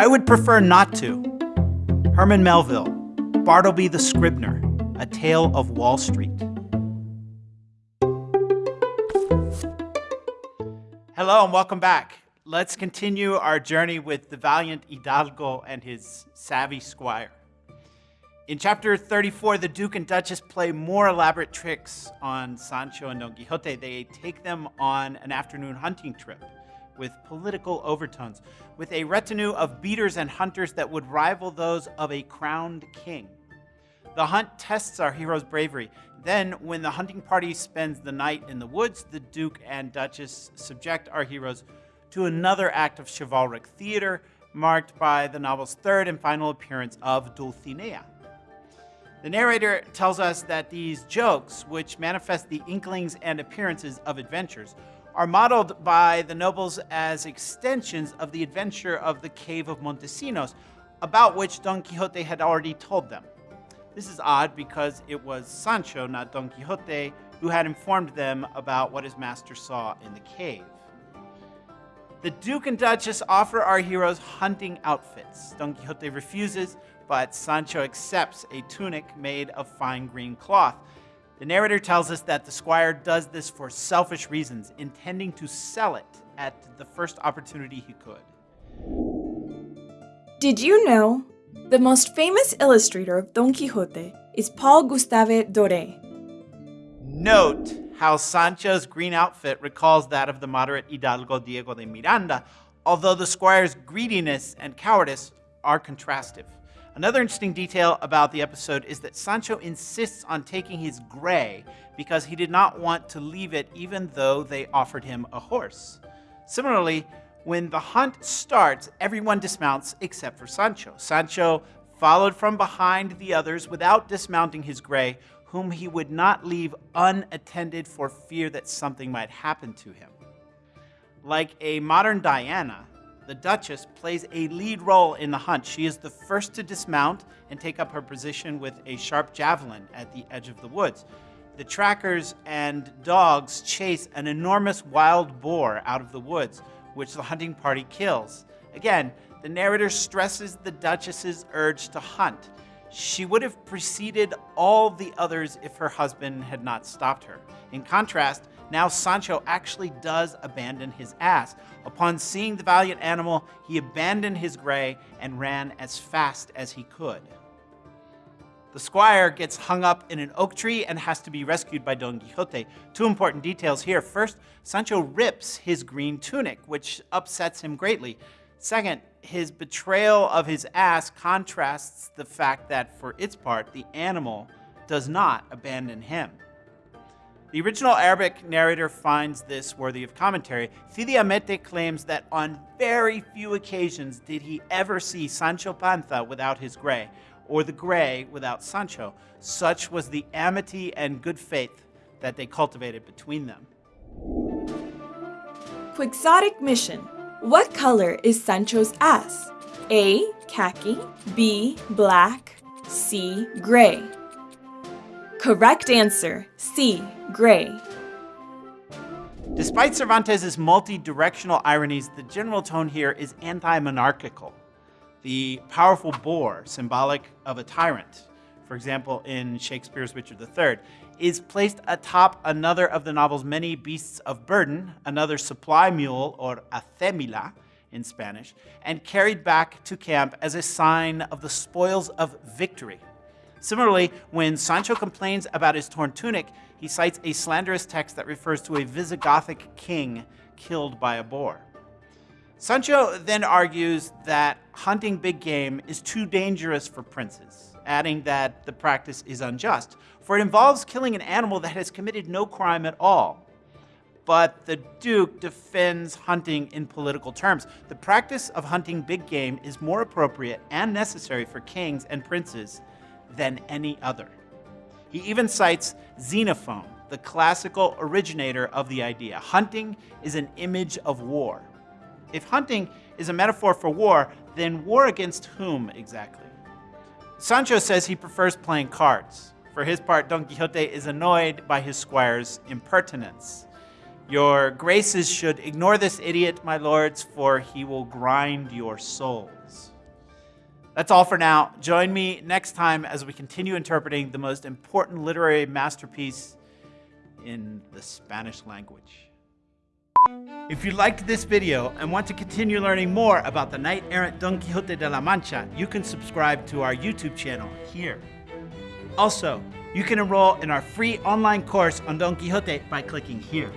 I would prefer not to. Herman Melville, Bartleby the Scrivener, A Tale of Wall Street. Hello and welcome back. Let's continue our journey with the valiant Hidalgo and his savvy squire. In chapter 34, the Duke and Duchess play more elaborate tricks on Sancho and Don Quixote. They take them on an afternoon hunting trip with political overtones, with a retinue of beaters and hunters that would rival those of a crowned king. The hunt tests our hero's bravery. Then, when the hunting party spends the night in the woods, the Duke and Duchess subject our heroes to another act of chivalric theater, marked by the novel's third and final appearance of Dulcinea. The narrator tells us that these jokes, which manifest the inklings and appearances of adventures, are modeled by the nobles as extensions of the adventure of the Cave of Montesinos, about which Don Quixote had already told them. This is odd because it was Sancho, not Don Quixote, who had informed them about what his master saw in the cave. The Duke and Duchess offer our heroes hunting outfits. Don Quixote refuses, but Sancho accepts a tunic made of fine green cloth. The narrator tells us that the squire does this for selfish reasons, intending to sell it at the first opportunity he could. Did you know? The most famous illustrator of Don Quixote is Paul Gustave Doré. Note how Sancho's green outfit recalls that of the moderate Hidalgo Diego de Miranda, although the squire's greediness and cowardice are contrastive. Another interesting detail about the episode is that Sancho insists on taking his gray because he did not want to leave it even though they offered him a horse. Similarly, when the hunt starts, everyone dismounts except for Sancho. Sancho followed from behind the others without dismounting his gray, whom he would not leave unattended for fear that something might happen to him. Like a modern Diana, the Duchess plays a lead role in the hunt. She is the first to dismount and take up her position with a sharp javelin at the edge of the woods. The trackers and dogs chase an enormous wild boar out of the woods, which the hunting party kills. Again, the narrator stresses the Duchess's urge to hunt. She would have preceded all the others if her husband had not stopped her. In contrast, now Sancho actually does abandon his ass. Upon seeing the valiant animal, he abandoned his gray and ran as fast as he could. The squire gets hung up in an oak tree and has to be rescued by Don Quixote. Two important details here. First, Sancho rips his green tunic, which upsets him greatly. Second, his betrayal of his ass contrasts the fact that, for its part, the animal does not abandon him. The original Arabic narrator finds this worthy of commentary. Cide Hamete claims that on very few occasions did he ever see Sancho Panza without his gray, or the gray without Sancho. Such was the amity and good faith that they cultivated between them. Quixotic mission. What color is Sancho's ass? A. Khaki. B. Black. C. Gray. Correct answer C. Gray. Despite Cervantes' multi-directional ironies, the general tone here is anti-monarchical. The powerful boar, symbolic of a tyrant, for example in Shakespeare's Richard III, is placed atop another of the novel's many beasts of burden, another supply mule, or acémila in Spanish, and carried back to camp as a sign of the spoils of victory. Similarly, when Sancho complains about his torn tunic, he cites a slanderous text that refers to a Visigothic king killed by a boar. Sancho then argues that hunting big game is too dangerous for princes, adding that the practice is unjust, for it involves killing an animal that has committed no crime at all. But the Duke defends hunting in political terms. The practice of hunting big game is more appropriate and necessary for kings and princes than any other. He even cites Xenophon, the classical originator of the idea. Hunting is an image of war. If hunting is a metaphor for war, then war against whom exactly? Sancho says he prefers playing cards. For his part, Don Quixote is annoyed by his squire's impertinence. Your graces should ignore this idiot, my lords, for he will grind your souls. That's all for now. Join me next time as we continue interpreting the most important literary masterpiece in the Spanish language. If you liked this video and want to continue learning more about the knight-errant Don Quixote de la Mancha, you can subscribe to our YouTube channel here. Also, you can enroll in our free online course on Don Quixote by clicking here.